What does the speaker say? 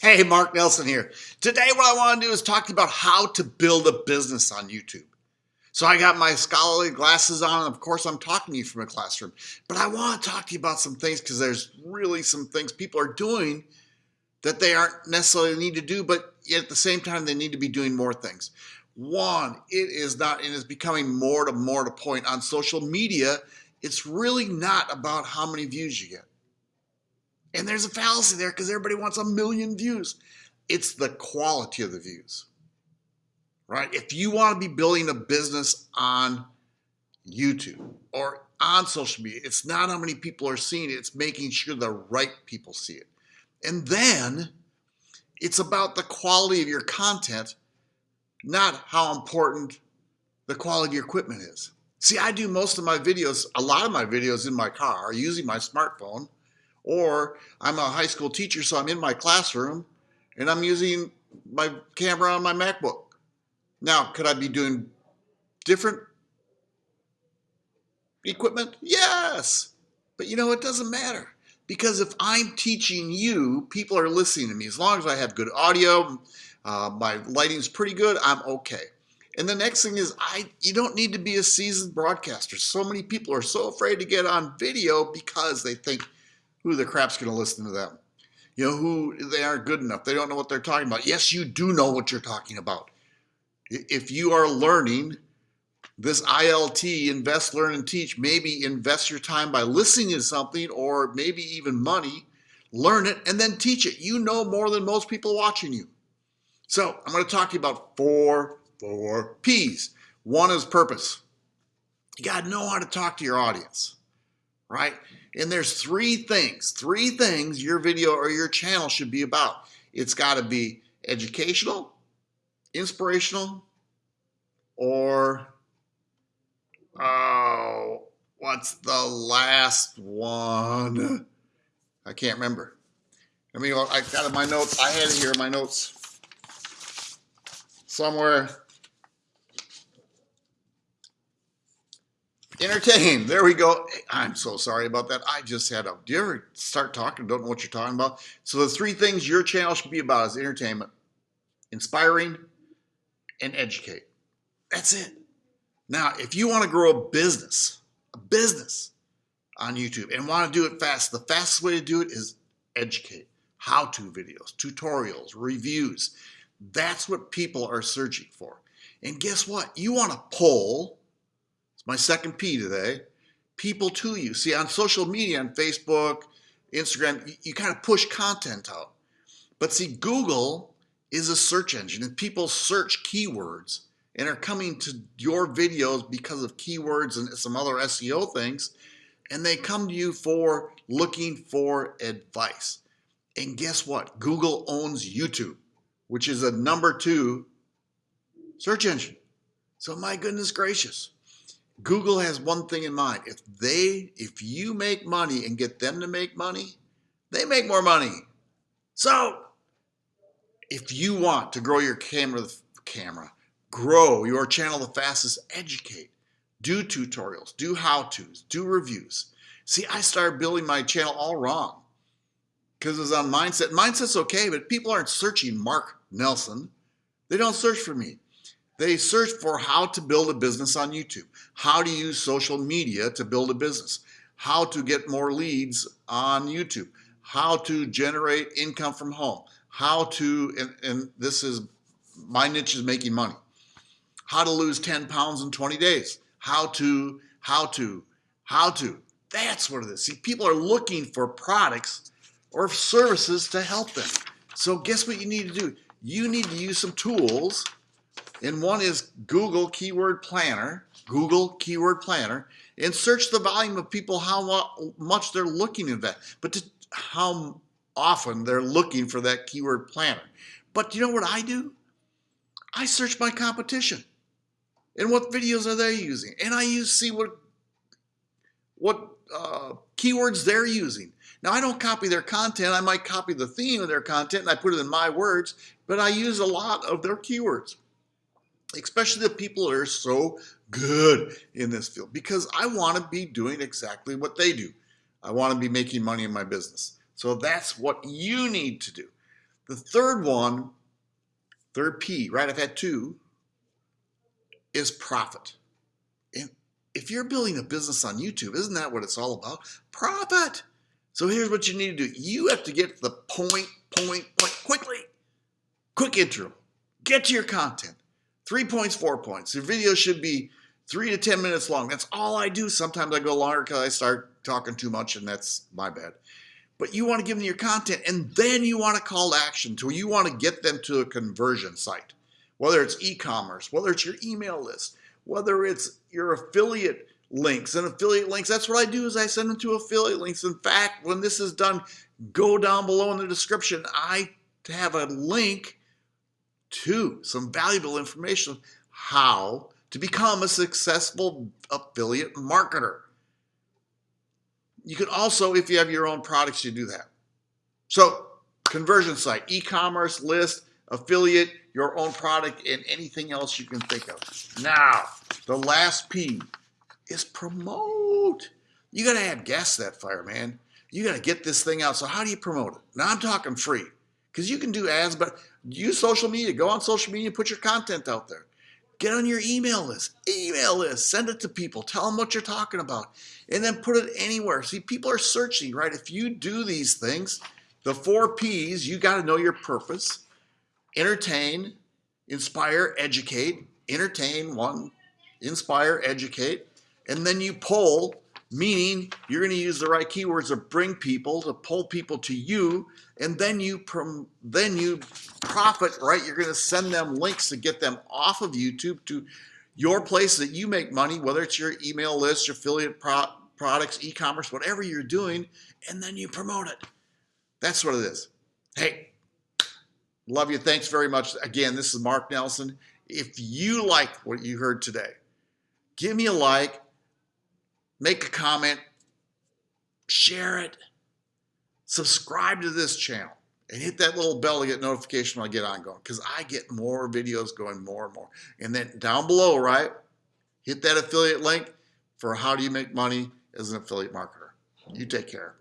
Hey, Mark Nelson here. Today, what I want to do is talk about how to build a business on YouTube. So, I got my scholarly glasses on, and of course, I'm talking to you from a classroom. But I want to talk to you about some things because there's really some things people are doing that they aren't necessarily need to do, but yet at the same time, they need to be doing more things. One, it is not, and is becoming more to more to point on social media. It's really not about how many views you get. And there's a fallacy there because everybody wants a million views. It's the quality of the views, right? If you want to be building a business on YouTube or on social media, it's not how many people are seeing it, it's making sure the right people see it. And then it's about the quality of your content, not how important the quality of your equipment is. See, I do most of my videos, a lot of my videos in my car using my smartphone or I'm a high school teacher, so I'm in my classroom and I'm using my camera on my MacBook. Now, could I be doing different equipment? Yes. But you know, it doesn't matter. Because if I'm teaching you, people are listening to me. As long as I have good audio, uh, my lighting's pretty good, I'm okay. And the next thing is, I you don't need to be a seasoned broadcaster. So many people are so afraid to get on video because they think, who the crap's going to listen to them? You know, who they aren't good enough. They don't know what they're talking about. Yes, you do know what you're talking about. If you are learning this ILT, invest, learn, and teach, maybe invest your time by listening to something or maybe even money, learn it, and then teach it. You know more than most people watching you. So I'm going to talk to you about four, four P's. One is purpose. You got to know how to talk to your audience, right? And there's three things, three things your video or your channel should be about. It's got to be educational, inspirational, or oh, what's the last one? I can't remember. I mean, I got in my notes. I had it here in my notes somewhere. Entertain. There we go. I'm so sorry about that. I just had a. Do you ever start talking don't know what you're talking about? So the three things your channel should be about is entertainment, inspiring, and educate. That's it. Now, if you want to grow a business, a business on YouTube and want to do it fast, the fastest way to do it is educate. How-to videos, tutorials, reviews. That's what people are searching for. And guess what? You want to pull it's my second P today. People to you. See, on social media, on Facebook, Instagram, you, you kind of push content out. But see, Google is a search engine and people search keywords and are coming to your videos because of keywords and some other SEO things. And they come to you for looking for advice. And guess what? Google owns YouTube, which is a number two search engine. So my goodness gracious. Google has one thing in mind. If they, if you make money and get them to make money, they make more money. So if you want to grow your camera, camera, grow your channel the fastest, educate, do tutorials, do how-tos, do reviews. See, I started building my channel all wrong because it was on mindset. Mindset's okay, but people aren't searching Mark Nelson. They don't search for me. They search for how to build a business on YouTube, how to use social media to build a business, how to get more leads on YouTube, how to generate income from home, how to, and, and this is, my niche is making money, how to lose 10 pounds in 20 days, how to, how to, how to. That's what it is. See, people are looking for products or services to help them. So guess what you need to do? You need to use some tools and one is Google Keyword Planner, Google Keyword Planner, and search the volume of people how much they're looking at that, but to, how often they're looking for that keyword planner. But you know what I do? I search my competition and what videos are they using, and I use see what what uh, keywords they're using. Now I don't copy their content. I might copy the theme of their content and I put it in my words, but I use a lot of their keywords especially the people that are so good in this field because I want to be doing exactly what they do. I want to be making money in my business. So that's what you need to do. The third one, third P, right? I've had two, is profit. And if you're building a business on YouTube, isn't that what it's all about? Profit. So here's what you need to do. You have to get to the point, point, point quickly. Quick intro. Get to your content. Three points, four points. Your video should be three to 10 minutes long. That's all I do. Sometimes I go longer because I start talking too much and that's my bad. But you want to give them your content and then you want to call to action to you want to get them to a conversion site, whether it's e-commerce, whether it's your email list, whether it's your affiliate links and affiliate links. That's what I do is I send them to affiliate links. In fact, when this is done, go down below in the description. I have a link to some valuable information how to become a successful affiliate marketer. You can also, if you have your own products, you do that. So conversion site, e-commerce list, affiliate, your own product, and anything else you can think of. Now, the last P is promote. You got to add gas to that fire, man. You got to get this thing out. So how do you promote it? Now I'm talking free because you can do ads, but use social media. Go on social media, put your content out there. Get on your email list, email list, send it to people, tell them what you're talking about, and then put it anywhere. See, people are searching, right? If you do these things, the four P's, you got to know your purpose, entertain, inspire, educate, entertain, one, inspire, educate, and then you pull meaning you're going to use the right keywords to bring people to pull people to you and then you then you profit right? You're going to send them links to get them off of youtube to your place that you make money whether it's your email list your affiliate pro products e-commerce whatever you're doing and then you promote it. That's what it is. Hey love you. Thanks very much. Again this is mark nelson. If you like what you heard today give me a like make a comment, share it, subscribe to this channel, and hit that little bell to get notification when I get on going because I get more videos going more and more. And then down below, right, hit that affiliate link for how do you make money as an affiliate marketer. You take care.